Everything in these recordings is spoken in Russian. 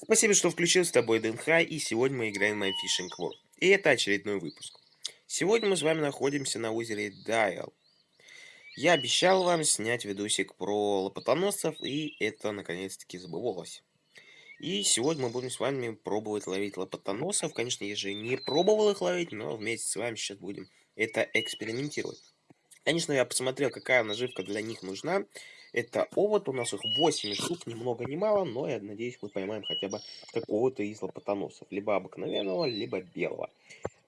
Спасибо, что включил с тобой ДНХ, и сегодня мы играем на Fishing World. И это очередной выпуск. Сегодня мы с вами находимся на озере Дайл. Я обещал вам снять видосик про лопатоносцев, и это наконец-таки сбылось. И сегодня мы будем с вами пробовать ловить лопатоносов. Конечно, я же не пробовал их ловить, но вместе с вами сейчас будем это экспериментировать. Конечно, я посмотрел, какая наживка для них нужна. Это овод, у нас их 8 штук, ни много ни мало, но я надеюсь, мы поймаем хотя бы какого-то из лопатоносов. Либо обыкновенного, либо белого.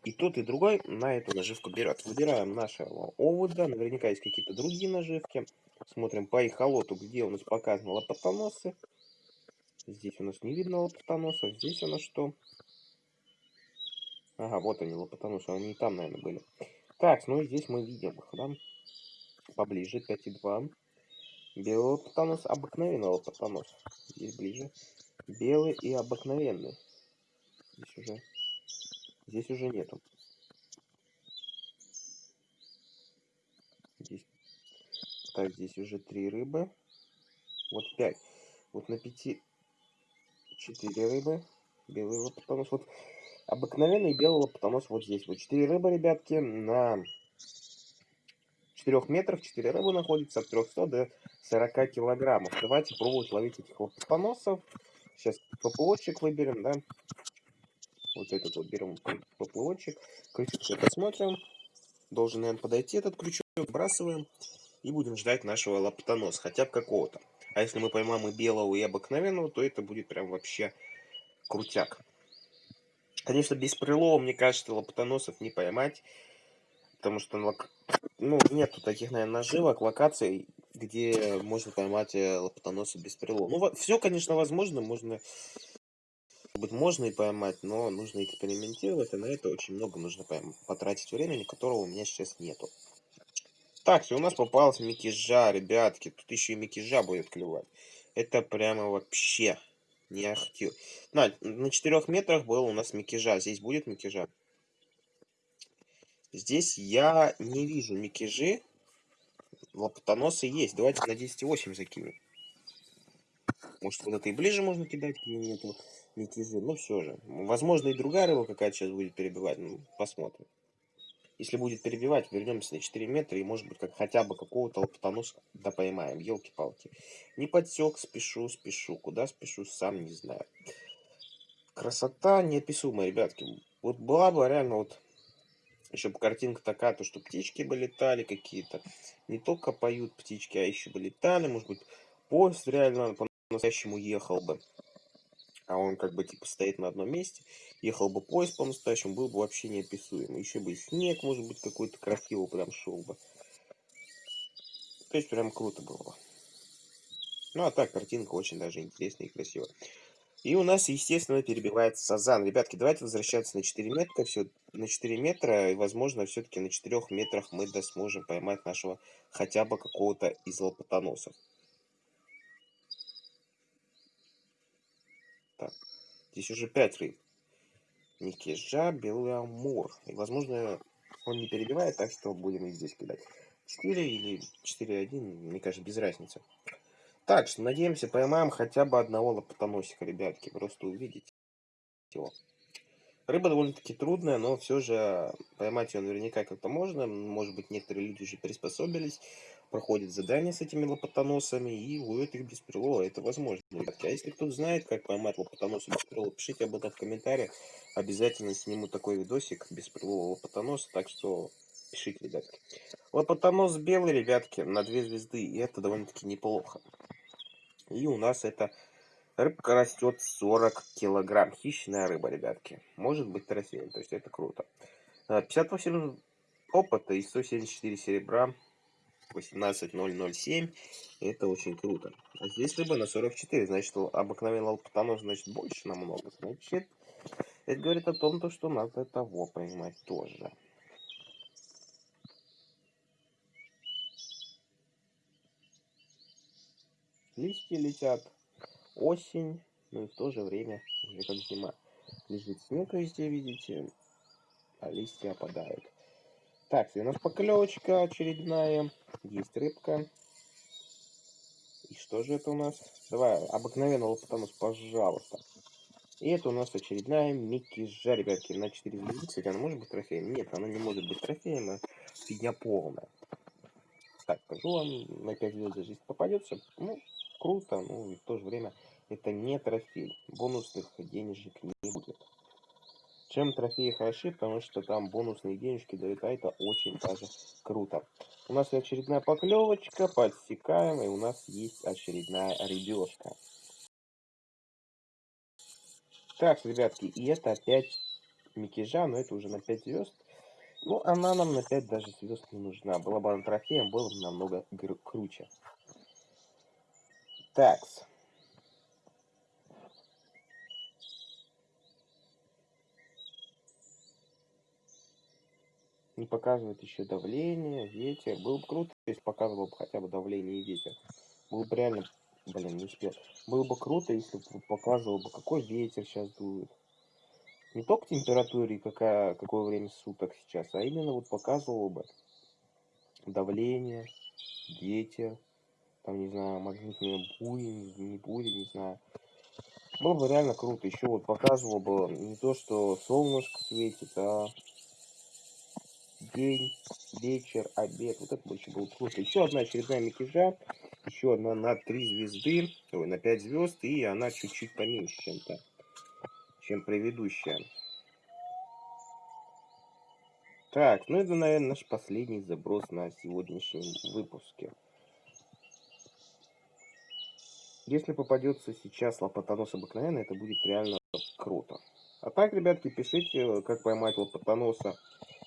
И тот, и другой на эту наживку берет. Выбираем нашего овода, наверняка есть какие-то другие наживки. Смотрим по эхолоту, где у нас показаны лопатоносы. Здесь у нас не видно лопатоносов, здесь у нас что? Ага, вот они, лопатоносы, они и там, наверное, были. Так, ну и здесь мы видим их, да? Поближе, 5,2. Белый лопатонос, обыкновенный лопатонос. Здесь ближе. Белый и обыкновенный. Здесь уже, здесь уже нету. Здесь, так, здесь уже три рыбы. Вот пять. Вот на пяти четыре рыбы. Белый лопатонос. Вот обыкновенный белый лопатонос вот здесь. Вот четыре рыбы, ребятки, на 4 метров 4 рыбы находится от 300 до 40 килограммов. Давайте пробовать ловить этих вот поплавцов. Сейчас поплавочек выберем, да. Вот этот вот берем поплавочек. Крючок все посмотрим. Должен, наверное, подойти этот крючок. Выбрасываем. И будем ждать нашего лаптоноса, хотя бы какого-то. А если мы поймаем и белого, и обыкновенного, то это будет прям вообще крутяк. Конечно, без прилова, мне кажется, лаптоносов не поймать. Потому что ну, нету таких, наверное, наживок, локаций, где можно поймать э, лопатоноса без прилова. Ну, все, конечно, возможно, можно, быть, можно и поймать, но нужно экспериментировать, и на это очень много нужно потратить времени, которого у меня сейчас нету. Так, у нас попался микижа, ребятки, тут еще и микижа будет клевать. Это прямо вообще не ахтю. На, на 4 метрах был у нас микижа, здесь будет микижа. Здесь я не вижу микежи. Лопатоносы есть. Давайте на 10,8 закинем. Может, куда-то и ближе можно кидать, где нету микежи. Но все же. Возможно, и другая рыба какая-то сейчас будет перебивать. Ну, посмотрим. Если будет перебивать, вернемся на 4 метра и, может быть, как хотя бы какого-то лопатоноса да поймаем. Елки-палки. Не подсек, спешу, спешу. Куда спешу, сам не знаю. Красота неописуемая, ребятки. Вот была бы реально вот еще бы картинка такая, то что птички бы летали какие-то. Не только поют птички, а еще бы летали. Может быть, поезд реально по-настоящему ехал бы. А он как бы типа стоит на одном месте. Ехал бы поезд по-настоящему, был бы вообще неописуемый. Еще бы и снег, может быть, какой-то красивый прям шел бы. То есть прям круто было бы. Ну а так, картинка очень даже интересная и красивая. И у нас, естественно, перебивается сазан. Ребятки, давайте возвращаться на 4 метра. Все, на 4 метра. И, возможно, все-таки на 4 метрах мы да сможем поймать нашего хотя бы какого-то из лопатоносов. Так, здесь уже 5 рыб. Никижа, белый амур. И, возможно, он не перебивает, так что будем и здесь кидать. 4 или 4-1, мне кажется, без разницы. Так что, надеемся, поймаем хотя бы одного лопатоносика, ребятки. Просто увидите его. Рыба довольно-таки трудная, но все же поймать ее наверняка как-то можно. Может быть, некоторые люди уже приспособились, проходят задания с этими лопатоносами и ловят их без прилова. Это возможно, ребятки. А если кто-то знает, как поймать лопатоноса без прилова, пишите об этом в комментариях. Обязательно сниму такой видосик без прилова лопатоноса, так что пишите, ребятки. Лопатонос белый, ребятки, на две звезды, и это довольно-таки неплохо. И у нас эта рыбка растет 40 килограмм. Хищная рыба, ребятки. Может быть трофеем, то есть это круто. 58 опыта и 174 серебра. 18007. Это очень круто. А здесь рыба на 44. Значит, обыкновенный лопатонос, значит, больше намного. Значит, это говорит о том, что надо того поймать тоже. Листья летят, осень, ну и в то же время уже как зима. Лежит снег везде, видите, а листья опадают. Так, у нас поклевочка очередная, есть рыбка. И что же это у нас? Давай, обыкновенного лопатонос, пожалуйста. И это у нас очередная Микки-жа, ребятки, на 4 звезды. Кстати, она может быть трофеем? Нет, она не может быть трофеем, а фигня полная. Так, скажу вам, на 5 звезд если попадется, ну, круто, ну, и в то же время это не трофей. Бонусных денежек не будет. Чем трофеи хороши, потому что там бонусные денежки дают, а это очень даже круто. У нас очередная поклевочка, подсекаем, и у нас есть очередная рыбешка. Так, ребятки, и это опять Микижа, но это уже на 5 звезд. Ну, она нам на 5 даже звезд не нужна. Была бы она трофеем, было бы намного круче. Такс. Не показывает еще давление, ветер. Было бы круто, если показывал бы хотя бы давление и ветер. Было бы реально... Блин, не успел. Было бы круто, если бы показывал бы, какой ветер сейчас дует. Не только температуре, какая, какое время суток сейчас, а именно вот показывал бы давление, ветер, там, не знаю, магнитные бури, не бури, не знаю. Было бы реально круто. Еще вот показывал бы не то, что солнышко светит, а день, вечер, обед. Вот это больше было круто. Еще одна очередная мятежа. Еще одна на 3 звезды, ой, на 5 звезд, и она чуть-чуть поменьше, чем-то, чем предыдущая. Так, ну это, наверное, наш последний заброс на сегодняшнем выпуске. Если попадется сейчас лопатонос обыкновенный, это будет реально круто. А так, ребятки, пишите, как поймать лопатоноса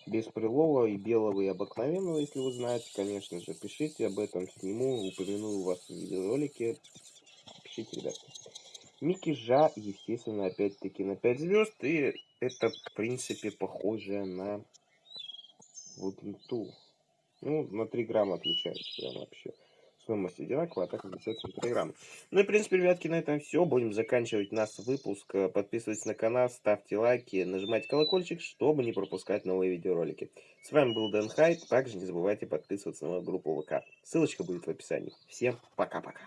без прилова и белого и обыкновенного, если вы знаете, конечно же. Пишите об этом, сниму, упомяну у вас в видеоролике. Пишите, ребятки. Микки Жа, естественно, опять-таки на 5 звезд. И это, в принципе, похоже на вот ту. Ну, на 3 грамма отличается прям вообще стоимость одинаковая, а так отличается на 3 грамма. Ну и, в принципе, ребятки, на этом все. Будем заканчивать наш выпуск. Подписывайтесь на канал, ставьте лайки, нажимайте колокольчик, чтобы не пропускать новые видеоролики. С вами был Дэн Хайт. Также не забывайте подписываться на мою группу ВК. Ссылочка будет в описании. Всем пока-пока.